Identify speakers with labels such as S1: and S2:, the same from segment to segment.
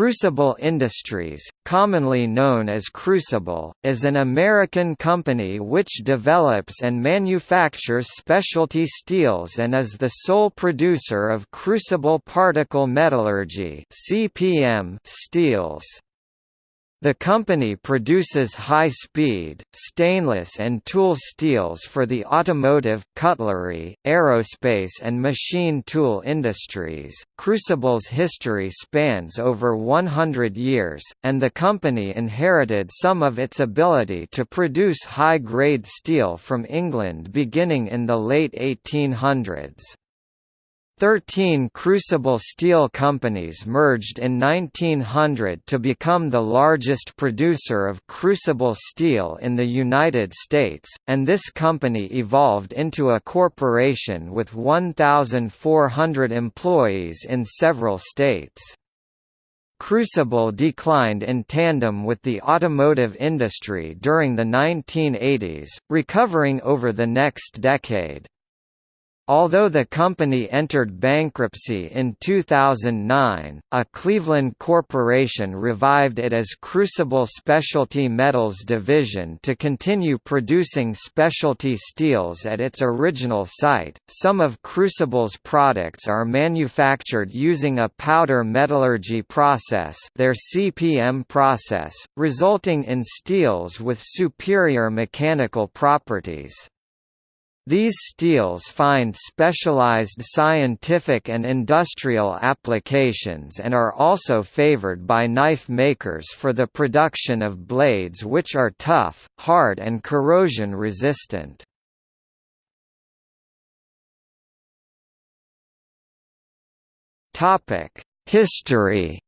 S1: Crucible Industries, commonly known as Crucible, is an American company which develops and manufactures specialty steels and is the sole producer of crucible particle metallurgy (CPM) steels. The company produces high-speed, stainless and tool steels for the automotive, cutlery, aerospace and machine tool industries. Crucible's history spans over 100 years, and the company inherited some of its ability to produce high-grade steel from England beginning in the late 1800s. Thirteen crucible steel companies merged in 1900 to become the largest producer of crucible steel in the United States, and this company evolved into a corporation with 1,400 employees in several states. Crucible declined in tandem with the automotive industry during the 1980s, recovering over the next decade. Although the company entered bankruptcy in 2009, a Cleveland corporation revived it as Crucible Specialty Metals Division to continue producing specialty steels at its original site. Some of Crucible's products are manufactured using a powder metallurgy process, their CPM process, resulting in steels with superior mechanical properties. These steels find specialized scientific and industrial applications and are also favored by knife makers for the production of blades which are tough, hard and corrosion resistant. History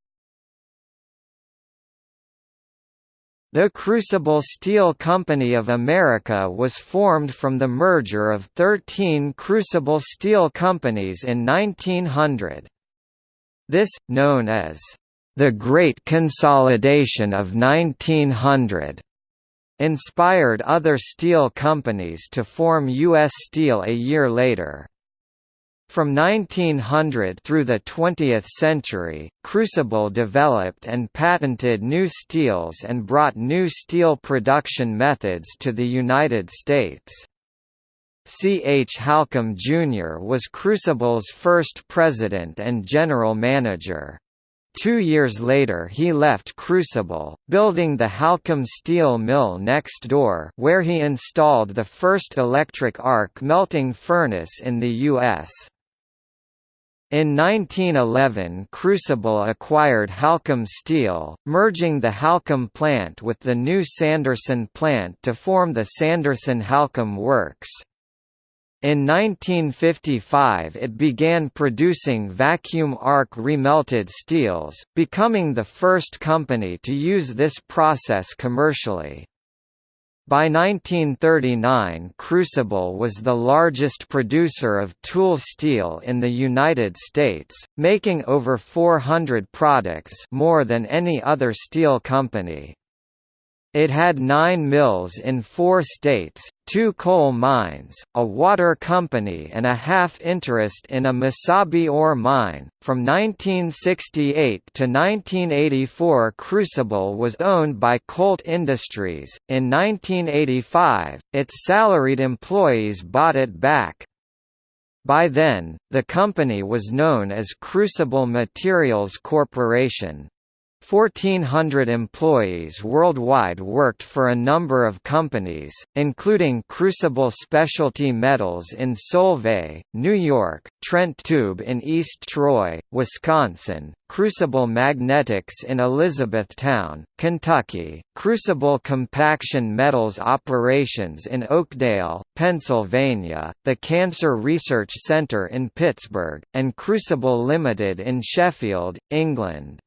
S1: The Crucible Steel Company of America was formed from the merger of 13 crucible steel companies in 1900. This, known as the Great Consolidation of 1900, inspired other steel companies to form U.S. Steel a year later. From 1900 through the 20th century, Crucible developed and patented new steels and brought new steel production methods to the United States. C. H. Halcomb Jr. was Crucible's first president and general manager. Two years later he left Crucible, building the Halcomb Steel Mill next door where he installed the first electric arc melting furnace in the U.S. In 1911 Crucible acquired Halcomb Steel, merging the Halcomb plant with the new Sanderson plant to form the Sanderson-Halcomb Works. In 1955 it began producing vacuum arc remelted steels, becoming the first company to use this process commercially. By 1939 Crucible was the largest producer of tool steel in the United States, making over 400 products more than any other steel company. It had nine mills in four states, two coal mines, a water company and a half-interest in a Mesabi ore mine. From 1968 to 1984 Crucible was owned by Colt Industries. In 1985, its salaried employees bought it back. By then, the company was known as Crucible Materials Corporation. 1,400 employees worldwide worked for a number of companies, including Crucible Specialty Metals in Solvay, New York, Trent Tube in East Troy, Wisconsin, Crucible Magnetics in Elizabethtown, Kentucky, Crucible Compaction Metals Operations in Oakdale, Pennsylvania, the Cancer Research Center in Pittsburgh, and Crucible Limited in Sheffield, England.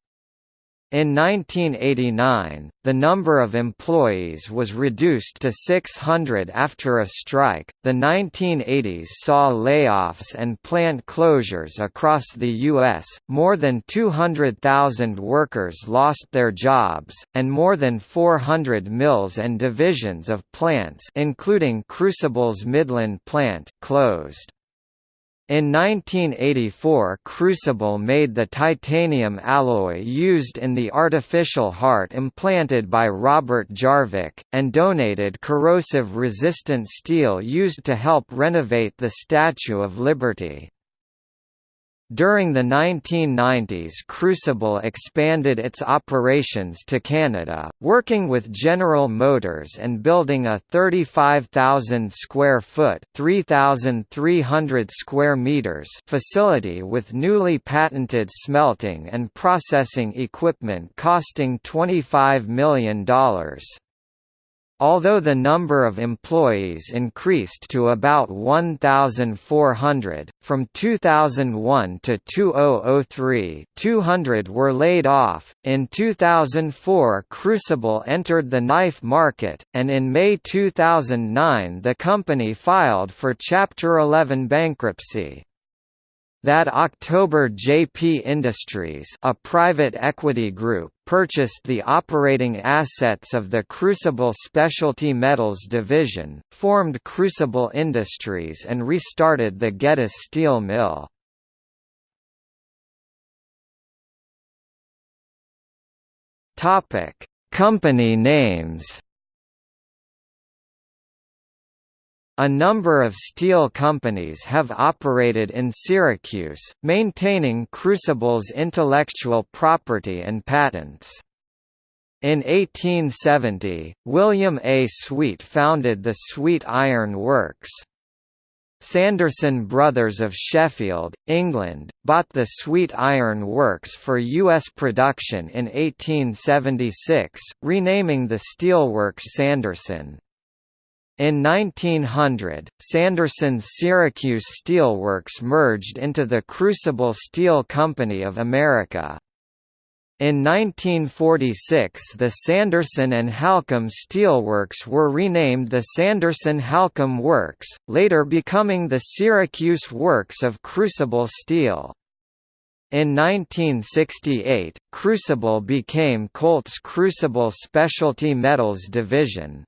S1: In 1989, the number of employees was reduced to 600 after a strike. The 1980s saw layoffs and plant closures across the U.S., more than 200,000 workers lost their jobs, and more than 400 mills and divisions of plants including Crucible's Midland plant closed. In 1984 Crucible made the titanium alloy used in the artificial heart implanted by Robert Jarvik, and donated corrosive-resistant steel used to help renovate the Statue of Liberty. During the 1990s Crucible expanded its operations to Canada, working with General Motors and building a 35,000 square foot (3,300 square meters) facility with newly patented smelting and processing equipment costing $25 million. Although the number of employees increased to about 1,400, from 2001 to 2003 200 were laid off. In 2004 Crucible entered the knife market, and in May 2009 the company filed for Chapter 11 bankruptcy. That October JP Industries a private equity group purchased the operating assets of the Crucible Specialty Metals division, formed Crucible Industries and restarted the Geddes steel mill. Company names A number of steel companies have operated in Syracuse, maintaining Crucible's intellectual property and patents. In 1870, William A. Sweet founded the Sweet Iron Works. Sanderson Brothers of Sheffield, England, bought the Sweet Iron Works for U.S. production in 1876, renaming the steelworks Sanderson. In 1900, Sanderson's Syracuse Steelworks merged into the Crucible Steel Company of America. In 1946 the Sanderson and Halcomb Steelworks were renamed the Sanderson-Halcomb Works, later becoming the Syracuse Works of Crucible Steel. In 1968, Crucible became Colt's Crucible Specialty Metals Division.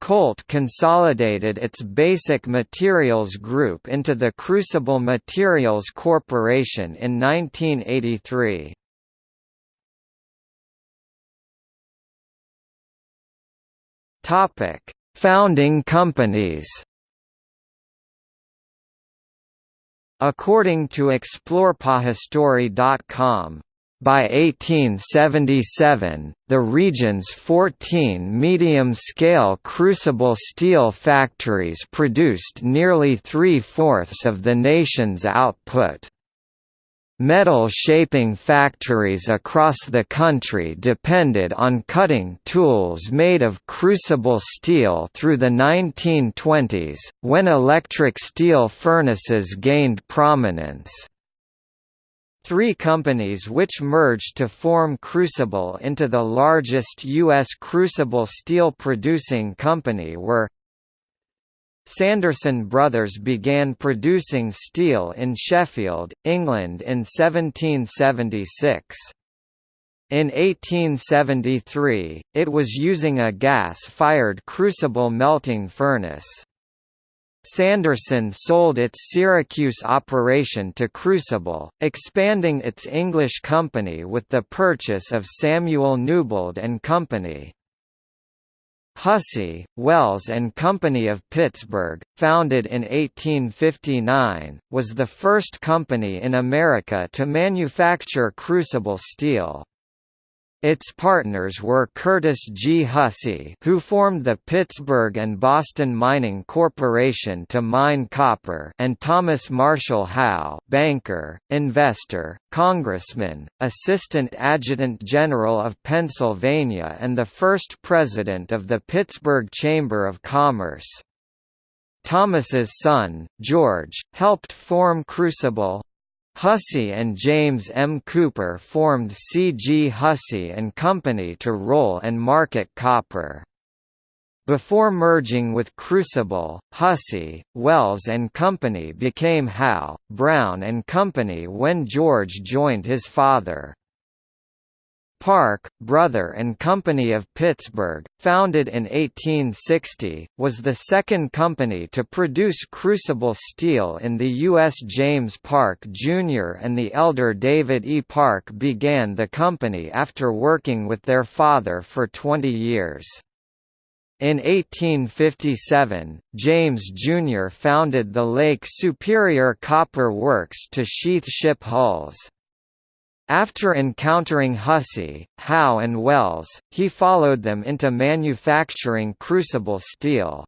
S1: Colt consolidated its Basic Materials Group into the Crucible Materials Corporation in 1983. Topic: Founding companies. According to ExplorePahistory.com, by 1877, the region's 14 medium-scale crucible steel factories produced nearly three-fourths of the nation's output. Metal shaping factories across the country depended on cutting tools made of crucible steel through the 1920s, when electric steel furnaces gained prominence. Three companies which merged to form Crucible into the largest U.S. crucible steel producing company were Sanderson Brothers began producing steel in Sheffield, England in 1776. In 1873, it was using a gas-fired crucible melting furnace. Sanderson sold its Syracuse operation to Crucible, expanding its English company with the purchase of Samuel Newbold and Company. Hussey, Wells and Company of Pittsburgh, founded in 1859, was the first company in America to manufacture crucible steel. Its partners were Curtis G. Hussey who formed the Pittsburgh and Boston Mining Corporation to mine copper and Thomas Marshall Howe banker, investor, congressman, assistant adjutant general of Pennsylvania and the first president of the Pittsburgh Chamber of Commerce. Thomas's son, George, helped form Crucible, Hussey and James M. Cooper formed C. G. Hussey and Company to roll and market copper. Before merging with Crucible, Hussey, Wells and Company became Howe, Brown and Company when George joined his father. Park, Brother and Company of Pittsburgh, founded in 1860, was the second company to produce crucible steel in the U.S. James Park Jr. and the elder David E. Park began the company after working with their father for 20 years. In 1857, James Jr. founded the Lake Superior Copper Works to sheath ship hulls. After encountering Hussey, Howe and Wells, he followed them into manufacturing crucible steel.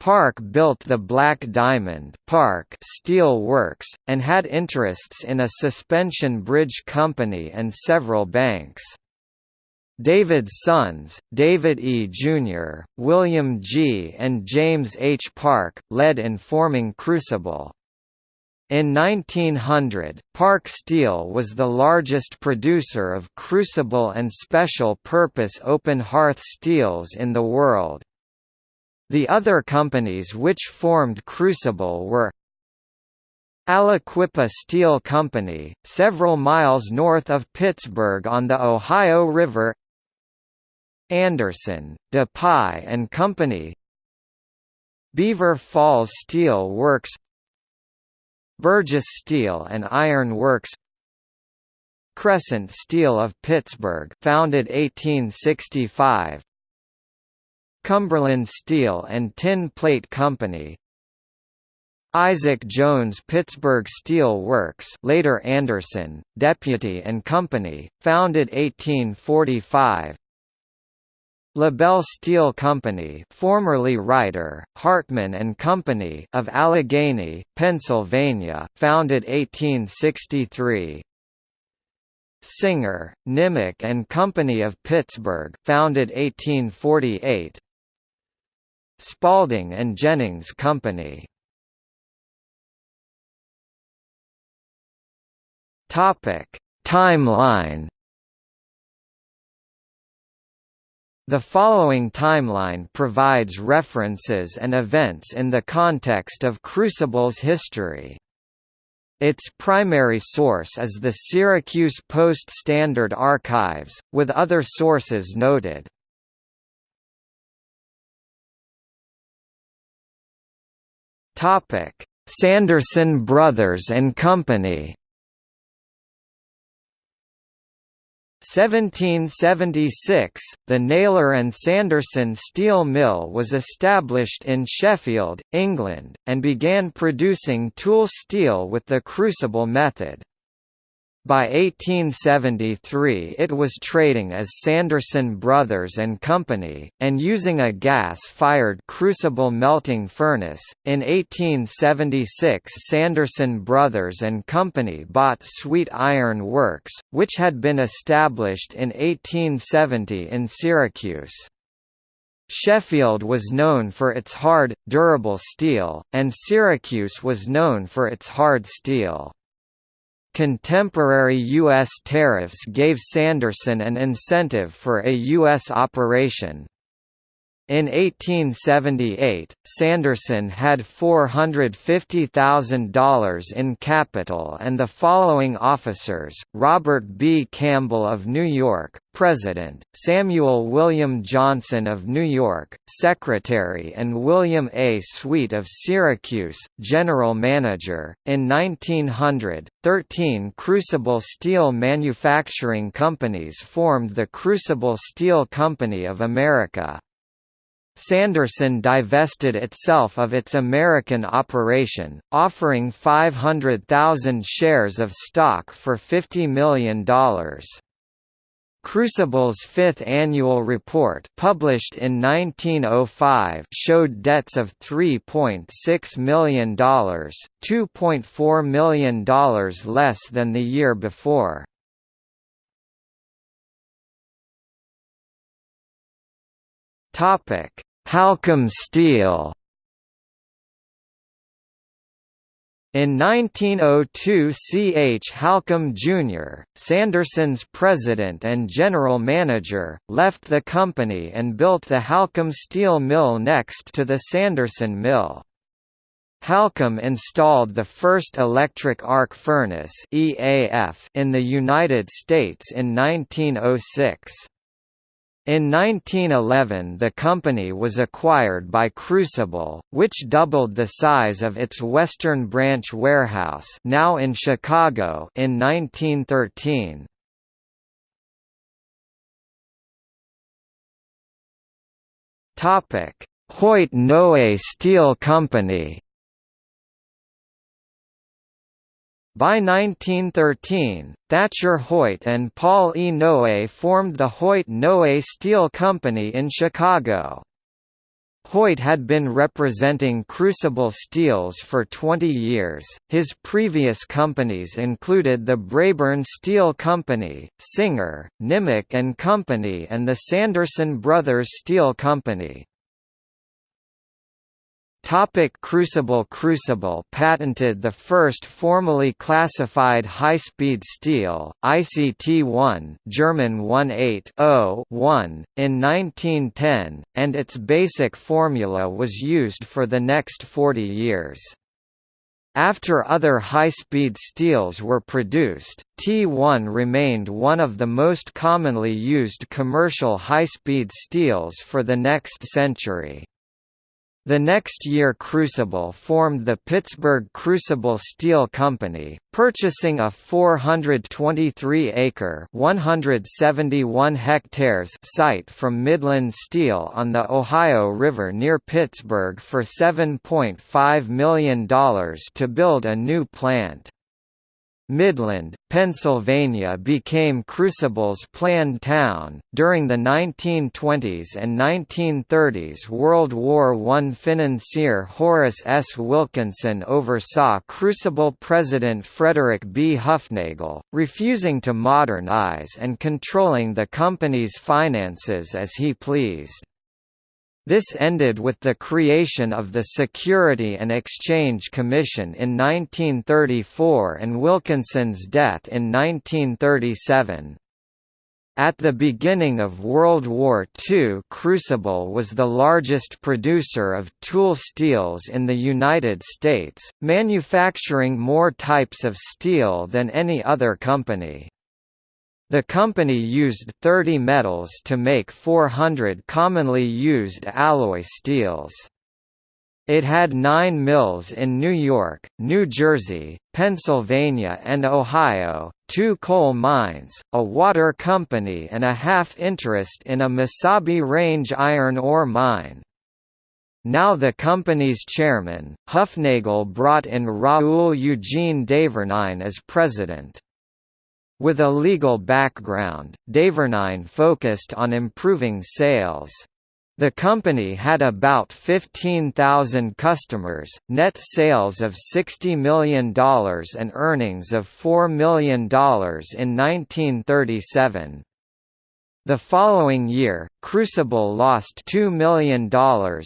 S1: Park built the Black Diamond Park Steel Works, and had interests in a suspension bridge company and several banks. David's sons, David E. Jr., William G. and James H. Park, led in forming Crucible. In 1900, Park Steel was the largest producer of crucible and special-purpose open hearth steels in the world. The other companies which formed Crucible were Aliquippa Steel Company, several miles north of Pittsburgh on the Ohio River Anderson, De Pye and Company Beaver Falls Steel Works Burgess Steel and Iron Works Crescent Steel of Pittsburgh founded 1865 Cumberland Steel and Tin Plate Company Isaac Jones Pittsburgh Steel Works later Anderson, Deputy and Company, founded 1845 LaBelle Steel Company formerly Ryder, Hartman and Company of Allegheny, Pennsylvania, founded 1863 Singer, Nimick and Company of Pittsburgh founded 1848 Spaulding and Jennings Company. Topic Timeline The following timeline provides references and events in the context of Crucible's history. Its primary source is the Syracuse Post-Standard Archives, with other sources noted. Sanderson Brothers and Company 1776, the Naylor and Sanderson steel mill was established in Sheffield, England, and began producing tool steel with the crucible method. By 1873 it was trading as Sanderson Brothers and Company, and using a gas-fired crucible melting furnace. In 1876 Sanderson Brothers and Company bought Sweet Iron Works, which had been established in 1870 in Syracuse. Sheffield was known for its hard, durable steel, and Syracuse was known for its hard steel. Contemporary U.S. tariffs gave Sanderson an incentive for a U.S. operation. In 1878, Sanderson had $450,000 in capital and the following officers, Robert B. Campbell of New York, President, Samuel William Johnson of New York, Secretary and William A. Sweet of Syracuse, General Manager. In 1900, 13 crucible steel manufacturing companies formed the Crucible Steel Company of America. Sanderson divested itself of its American operation, offering 500,000 shares of stock for $50 million. Crucible's fifth annual report published in 1905 showed debts of $3.6 million, $2.4 million less than the year before. Topic Halcomb Steel In 1902 C. H. Halcomb Jr., Sanderson's president and general manager, left the company and built the Halcomb Steel Mill next to the Sanderson Mill. Halcombe installed the first electric arc furnace in the United States in 1906. In 1911 the company was acquired by Crucible, which doubled the size of its Western Branch warehouse now in Chicago in 1913. Hoyt Noe Steel Company By 1913, Thatcher Hoyt and Paul E. Noe formed the Hoyt-Noe Steel Company in Chicago. Hoyt had been representing Crucible Steels for 20 years. His previous companies included the Braeburn Steel Company, Singer, Nimick and Company and the Sanderson Brothers Steel Company. Topic Crucible Crucible patented the first formally classified high-speed steel, ICT-1 German 180-1, in 1910, and its basic formula was used for the next 40 years. After other high-speed steels were produced, T1 remained one of the most commonly used commercial high-speed steels for the next century. The next year Crucible formed the Pittsburgh Crucible Steel Company, purchasing a 423-acre (171 hectares) site from Midland Steel on the Ohio River near Pittsburgh for $7.5 million to build a new plant. Midland, Pennsylvania became Crucible's planned town. During the 1920s and 1930s, World War I financier Horace S. Wilkinson oversaw Crucible President Frederick B. Hufnagel, refusing to modernize and controlling the company's finances as he pleased. This ended with the creation of the Security and Exchange Commission in 1934 and Wilkinson's death in 1937. At the beginning of World War II Crucible was the largest producer of tool steels in the United States, manufacturing more types of steel than any other company. The company used 30 metals to make 400 commonly used alloy steels. It had nine mills in New York, New Jersey, Pennsylvania and Ohio, two coal mines, a water company and a half-interest in a Mesabi Range iron ore mine. Now the company's chairman, Hufnagel brought in Raoul Eugene Desvernine as president. With a legal background, Desvernine focused on improving sales. The company had about 15,000 customers, net sales of $60 million and earnings of $4 million in 1937. The following year, Crucible lost $2 million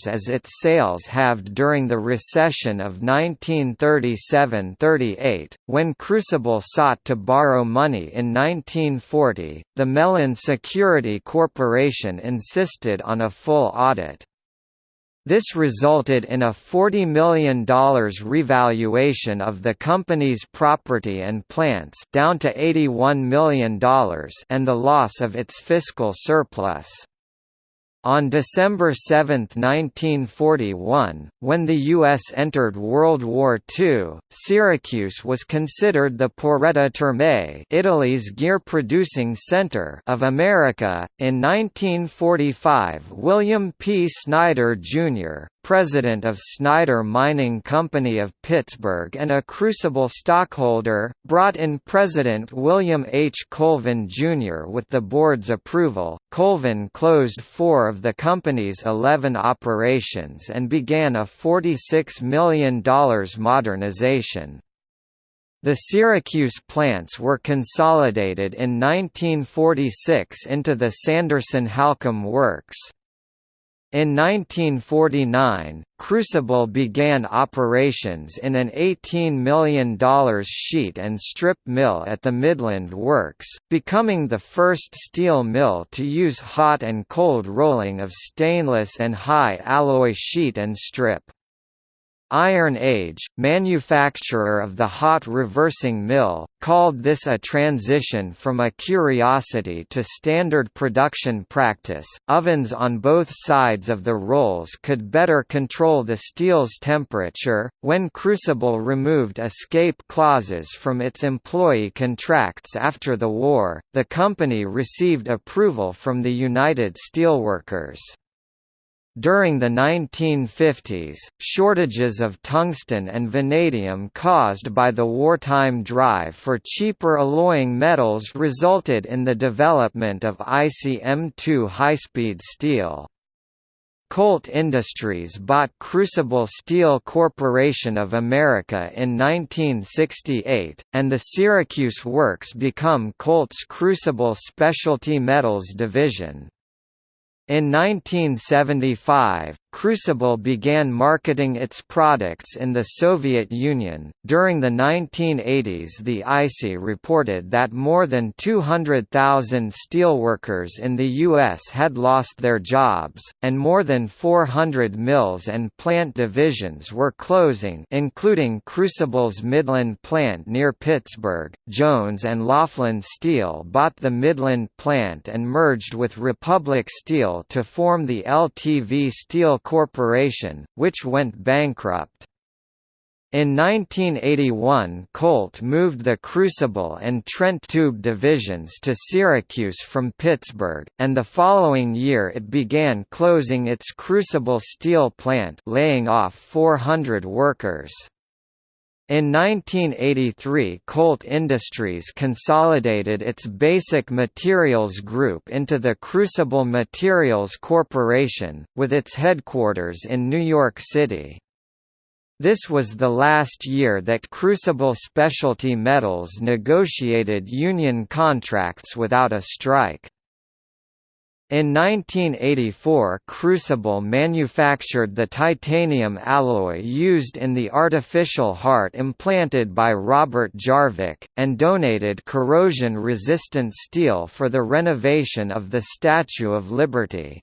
S1: as its sales halved during the recession of 1937–38. When Crucible sought to borrow money in 1940, the Mellon Security Corporation insisted on a full audit. This resulted in a $40 million revaluation of the company's property and plants down to $81 million and the loss of its fiscal surplus. On December 7, 1941, when the U.S. entered World War II, Syracuse was considered the Porretta Terme Italy's gear-producing center of America. In 1945 William P. Snyder, Jr., president of Snyder Mining Company of Pittsburgh and a Crucible stockholder, brought in President William H. Colvin Jr. with the board's approval. Colvin closed four of the company's 11 operations and began a $46 million modernization. The Syracuse plants were consolidated in 1946 into the Sanderson-Halcomb Works. In 1949, Crucible began operations in an $18 million sheet and strip mill at the Midland Works, becoming the first steel mill to use hot and cold rolling of stainless and high alloy sheet and strip. Iron Age, manufacturer of the hot reversing mill, called this a transition from a curiosity to standard production practice. Ovens on both sides of the rolls could better control the steel's temperature. When Crucible removed escape clauses from its employee contracts after the war, the company received approval from the United Steelworkers. During the 1950s, shortages of tungsten and vanadium caused by the wartime drive for cheaper alloying metals resulted in the development of ICM2 high-speed steel. Colt Industries bought Crucible Steel Corporation of America in 1968, and the Syracuse Works become Colt's Crucible Specialty Metals division. In 1975, Crucible began marketing its products in the Soviet Union. During the 1980s, the IC reported that more than 200,000 steelworkers in the U.S. had lost their jobs, and more than 400 mills and plant divisions were closing, including Crucible's Midland plant near Pittsburgh. Jones and Laughlin Steel bought the Midland plant and merged with Republic Steel to form the LTV Steel Corporation, which went bankrupt. In 1981 Colt moved the Crucible and Trent Tube divisions to Syracuse from Pittsburgh, and the following year it began closing its Crucible steel plant laying off 400 workers. In 1983 Colt Industries consolidated its Basic Materials Group into the Crucible Materials Corporation, with its headquarters in New York City. This was the last year that Crucible Specialty Metals negotiated union contracts without a strike. In 1984 Crucible manufactured the titanium alloy used in the artificial heart implanted by Robert Jarvik, and donated corrosion-resistant steel for the renovation of the Statue of Liberty.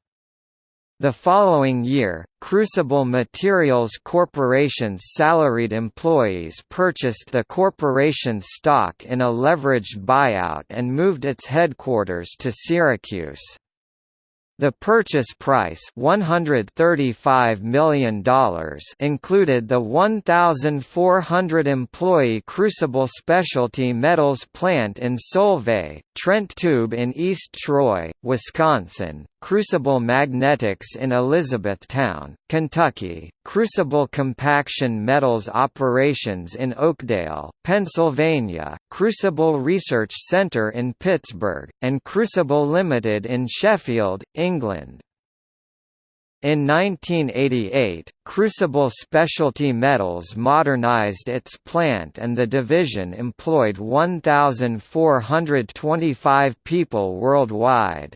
S1: The following year, Crucible Materials Corporation's salaried employees purchased the corporation's stock in a leveraged buyout and moved its headquarters to Syracuse. The purchase price $135 million included the 1,400-employee Crucible Specialty Metals plant in Solvay, Trent Tube in East Troy, Wisconsin, Crucible Magnetics in Elizabethtown, Kentucky, Crucible Compaction Metals operations in Oakdale, Pennsylvania, Crucible Research Center in Pittsburgh, and Crucible Limited in Sheffield, England. In 1988, Crucible Specialty Metals modernized its plant and the division employed 1,425 people worldwide.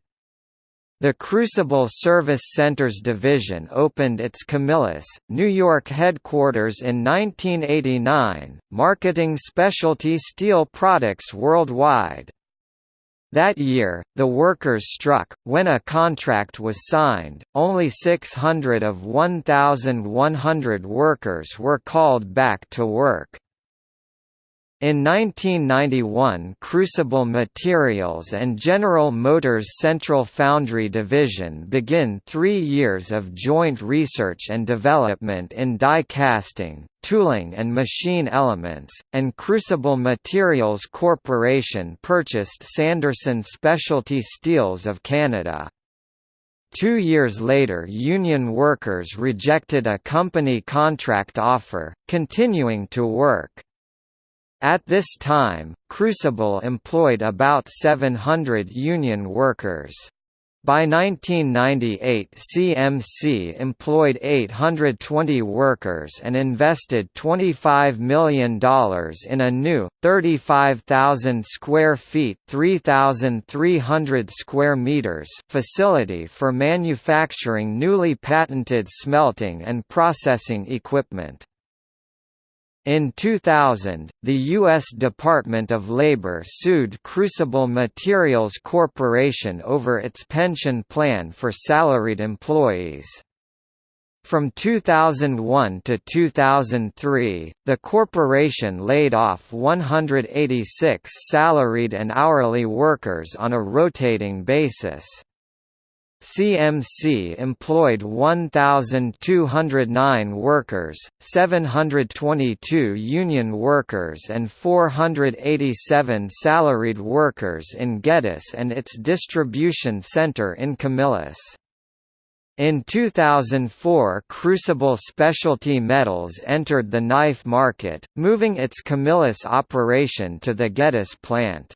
S1: The Crucible Service Centers division opened its Camillus, New York headquarters in 1989, marketing specialty steel products worldwide. That year, the workers struck. When a contract was signed, only 600 of 1,100 workers were called back to work. In 1991 Crucible Materials and General Motors Central Foundry Division begin three years of joint research and development in die casting, tooling and machine elements, and Crucible Materials Corporation purchased Sanderson Specialty Steels of Canada. Two years later union workers rejected a company contract offer, continuing to work. At this time, Crucible employed about 700 union workers. By 1998 CMC employed 820 workers and invested $25 million in a new, 35,000 square feet 3,300 square meters facility for manufacturing newly patented smelting and processing equipment. In 2000, the U.S. Department of Labor sued Crucible Materials Corporation over its pension plan for salaried employees. From 2001 to 2003, the corporation laid off 186 salaried and hourly workers on a rotating basis. CMC employed 1,209 workers, 722 union workers and 487 salaried workers in Geddes and its distribution center in Camillus. In 2004 Crucible Specialty Metals entered the knife market, moving its Camillus operation to the Geddes plant.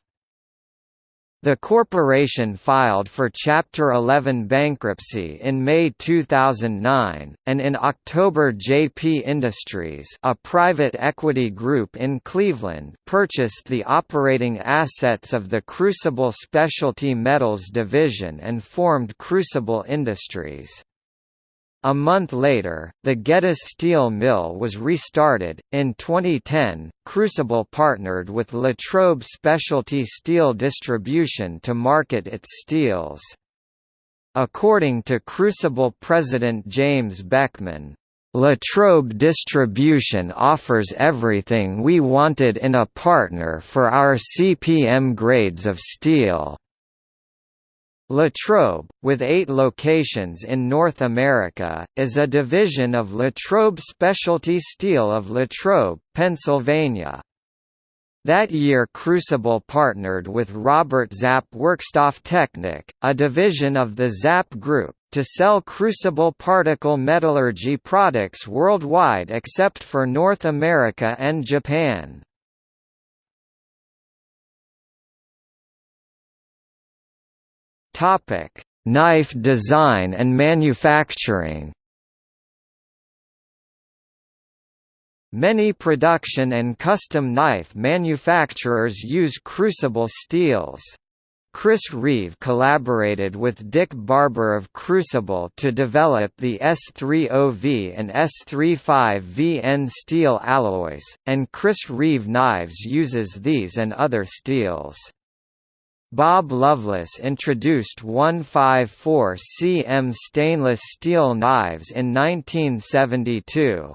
S1: The corporation filed for Chapter 11 bankruptcy in May 2009, and in October JP Industries a private equity group in Cleveland purchased the operating assets of the Crucible Specialty Metals division and formed Crucible Industries. A month later, the Geddes steel mill was restarted. In 2010, Crucible partnered with Latrobe Specialty Steel Distribution to market its steels. According to Crucible president James Beckman, Latrobe Distribution offers everything we wanted in a partner for our CPM grades of steel. Latrobe, with eight locations in North America, is a division of Latrobe Specialty Steel of Latrobe, Pennsylvania. That year Crucible partnered with Robert Zapp Werkstofftechnik, a division of the Zapp Group, to sell crucible particle metallurgy products worldwide except for North America and Japan. Topic: Knife design and manufacturing. Many production and custom knife manufacturers use crucible steels. Chris Reeve collaborated with Dick Barber of Crucible to develop the S30V and S35VN steel alloys, and Chris Reeve Knives uses these and other steels. Bob Loveless introduced 154 cm stainless steel knives in 1972.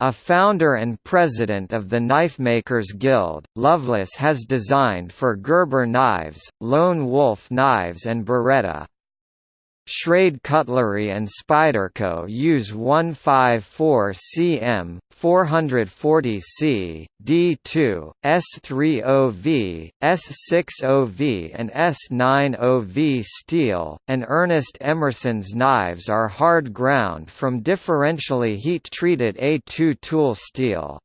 S1: A founder and president of the Knifemakers Guild, Loveless has designed for Gerber knives, Lone Wolf knives and Beretta. Schrade Cutlery and Spyderco use 154 cm, 440 C, D2, S30V, S60V and S90V steel, and Ernest Emerson's knives are hard ground from differentially heat-treated A2 tool steel.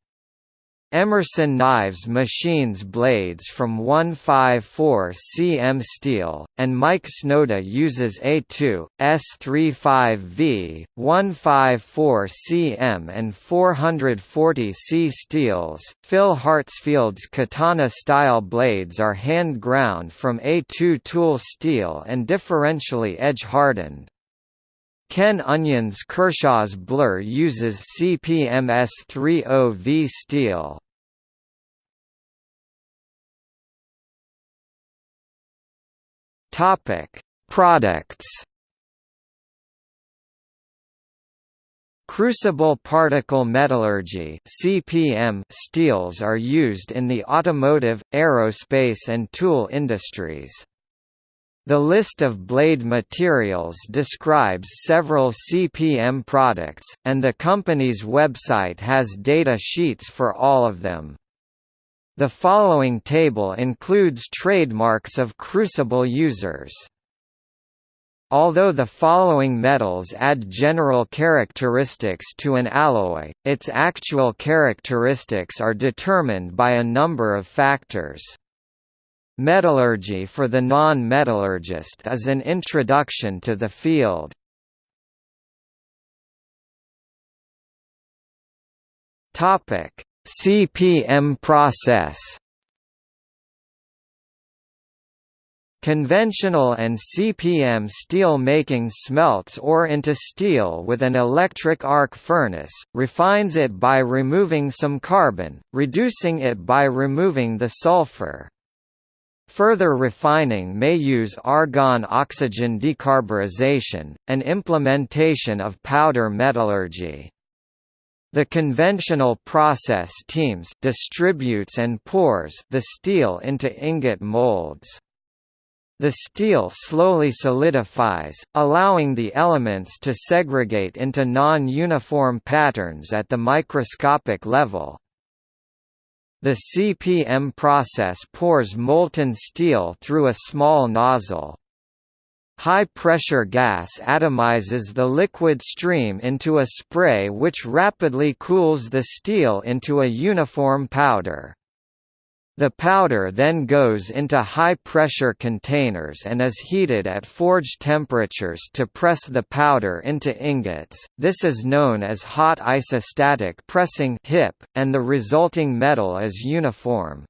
S1: Emerson Knives machines blades from 154 cm steel, and Mike Snody uses A2, S35V, 154 cm and 440 C steels. Phil Hartsfield's katana-style blades are hand-ground from A2 tool steel and differentially edge-hardened. Ken Onion's Kershaw's Blur uses CPM S30V steel. Topic: Products. Crucible particle metallurgy (CPM) steels are used in the automotive, aerospace and tool industries. The list of blade materials describes several CPM products, and the company's website has data sheets for all of them. The following table includes trademarks of Crucible users. Although the following metals add general characteristics to an alloy, its actual characteristics are determined by a number of factors. Metallurgy for the non-metallurgist is an introduction to the field. Topic: CPM process. Conventional and CPM steel making smelts ore into steel with an electric arc furnace, refines it by removing some carbon, reducing it by removing the sulfur. Further refining may use argon-oxygen decarburization, an implementation of powder metallurgy. The conventional process teems distributes and pours the steel into ingot molds. The steel slowly solidifies, allowing the elements to segregate into non-uniform patterns at the microscopic level. The CPM process pours molten steel through a small nozzle. High-pressure gas atomizes the liquid stream into a spray which rapidly cools the steel into a uniform powder. The powder then goes into high-pressure containers and is heated at forge temperatures to press the powder into ingots. This is known as hot isostatic pressing (HIP), and the resulting metal is uniform.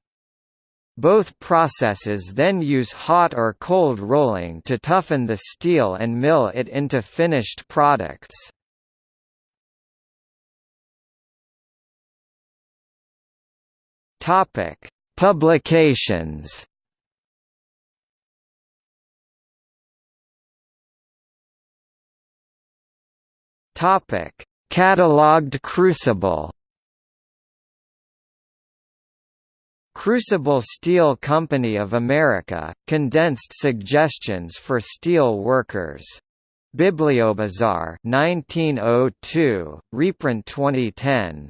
S1: Both processes then use hot or cold rolling to toughen the steel and mill it into finished products. Topic: Publications. Topic: Cataloged crucible. Crucible Steel Company of America, condensed suggestions for steel workers. Bibliobazar 1902, reprint 2010.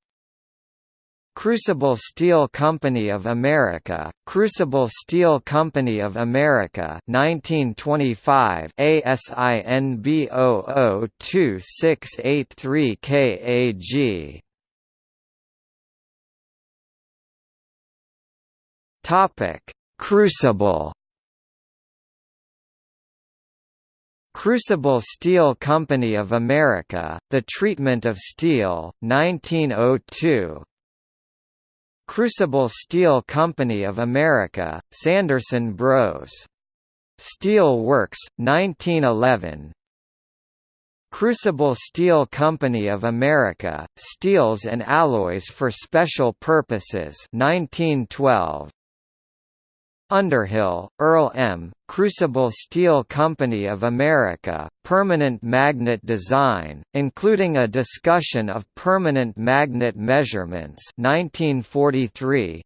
S1: Crucible Steel Company of America, Crucible Steel Company of America 1925 ASIN B002683 KAG Topic Crucible. Crucible Steel Company of America, The Treatment of Steel, 1902 Crucible Steel Company of America, Sanderson Bros. Steel Works, 1911 Crucible Steel Company of America, Steels and Alloys for Special Purposes 1912. Underhill, Earl M., Crucible Steel Company of America, Permanent Magnet Design, including a discussion of permanent magnet measurements 1943.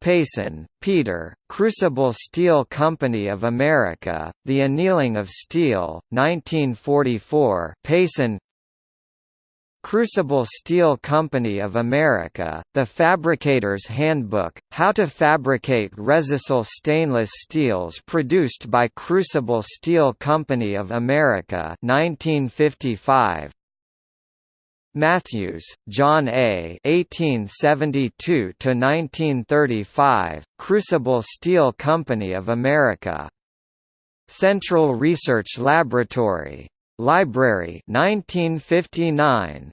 S1: Payson, Peter, Crucible Steel Company of America, The Annealing of Steel, 1944 Payson, Crucible Steel Company of America, The Fabricator's Handbook, How to Fabricate Rezistal Stainless Steels produced by Crucible Steel Company of America 1955. Matthews, John A. 1872–1935, Crucible Steel Company of America. Central Research Laboratory. Library 1959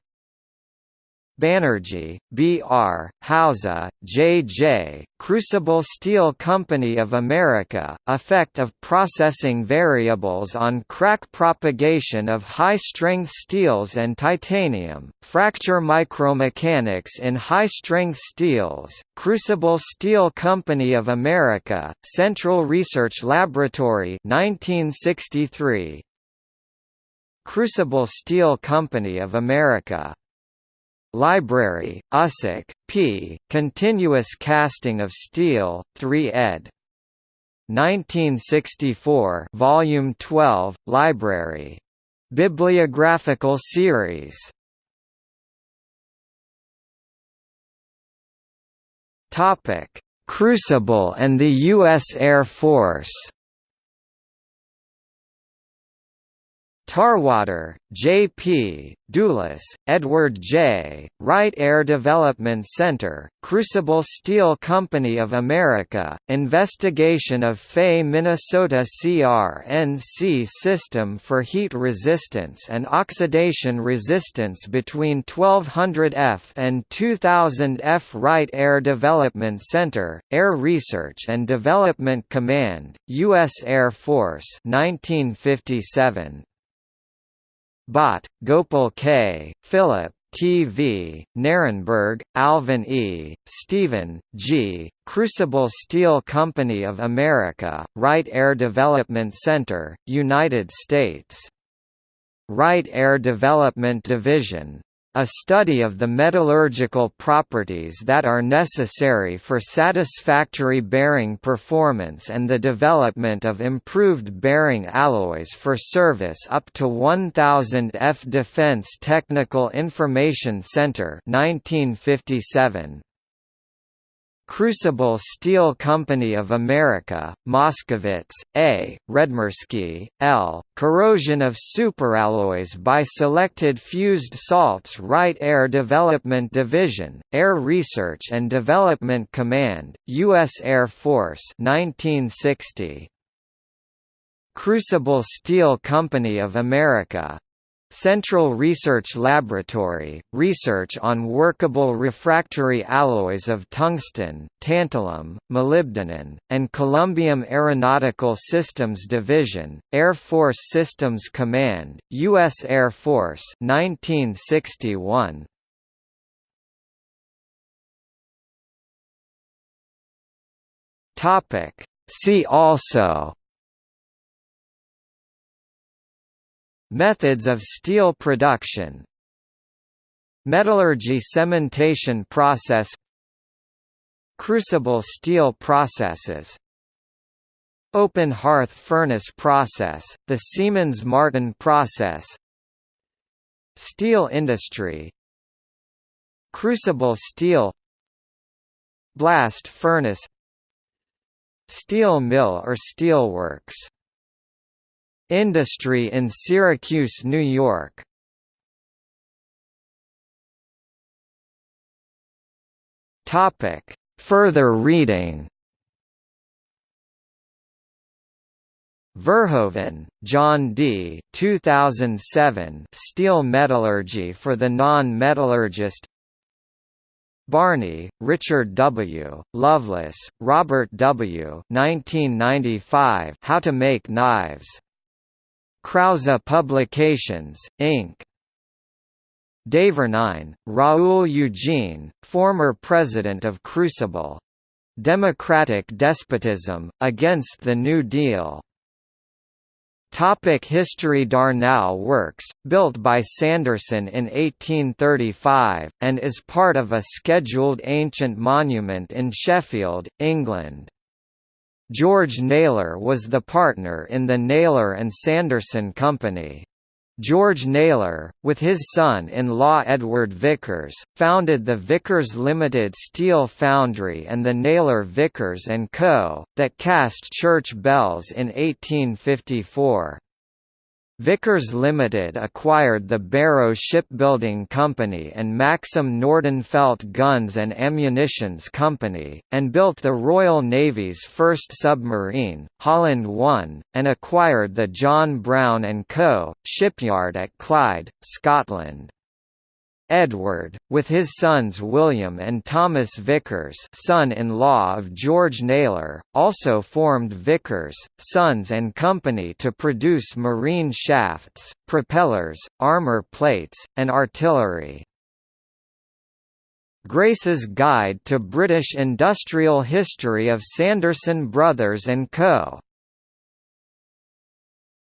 S1: Banerjee, B. R., Hauser, J. J., Crucible Steel Company of America, Effect of Processing Variables on Crack Propagation of High-Strength Steels and Titanium, Fracture Micromechanics in High-Strength Steels, Crucible Steel Company of America, Central Research Laboratory 1963, Crucible Steel Company of America. Library, Usick, P. Continuous Casting of Steel, 3 ed. 1964 Volume 12, Library. Bibliographical series Crucible and the U.S. Air Force Tarwater, J.P., Dulis, Edward J., Wright Air Development Center, Crucible Steel Company of America, investigation of Fay Minnesota CRNC system for heat resistance and oxidation resistance between 1200 F and 2000 F Wright Air Development Center, Air Research and Development Command, U.S. Air Force 1957. Bhat, Gopal K., Philip, T.V., Nehrenberg, Alvin E., Stephen, G., Crucible Steel Company of America, Wright Air Development Center, United States. Wright Air Development Division a study of the metallurgical properties that are necessary for satisfactory bearing performance and the development of improved bearing alloys for service up to 1000 F Defense Technical Information Center 1957 Crucible Steel Company of America, Moskowitz, A., Redmerski, L., Corrosion of superalloys by Selected Fused Salts Wright Air Development Division, Air Research and Development Command, U.S. Air Force 1960. Crucible Steel Company of America, Central Research Laboratory, research on workable refractory alloys of tungsten, tantalum, molybdenum, and columbium Aeronautical Systems Division, Air Force Systems Command, U.S. Air Force 1961. See also Methods of steel production Metallurgy cementation process Crucible steel processes Open hearth furnace process, the Siemens-Martin process Steel industry Crucible steel Blast furnace Steel mill or steelworks Industry in Syracuse, New York Topic. Further reading Verhoeven, John D. 2007 Steel Metallurgy for the Non-Metallurgist Barney, Richard W., Loveless, Robert W. 1995 How to Make Knives Krause Publications, Inc. Desvernine, Raoul Eugene, former president of Crucible. Democratic Despotism, Against the New Deal. Topic History Darnall Works, built by Sanderson in 1835, and is part of a scheduled ancient monument in Sheffield, England. George Naylor was the partner in the Naylor and Sanderson Company. George Naylor, with his son-in-law Edward Vickers, founded the Vickers Limited Steel Foundry and the Naylor Vickers & Co., that cast church bells in 1854. Vickers Limited acquired the Barrow Shipbuilding Company and Maxim Nordenfeldt Guns and Ammunitions Company, and built the Royal Navy's first submarine, Holland 1, and acquired the John Brown & Co. shipyard at Clyde, Scotland. Edward, with his sons William and Thomas Vickers son-in-law of George Naylor, also formed Vickers, Sons and Company to produce marine shafts, propellers, armor plates, and artillery. Grace's Guide to British Industrial History of Sanderson Brothers & Co.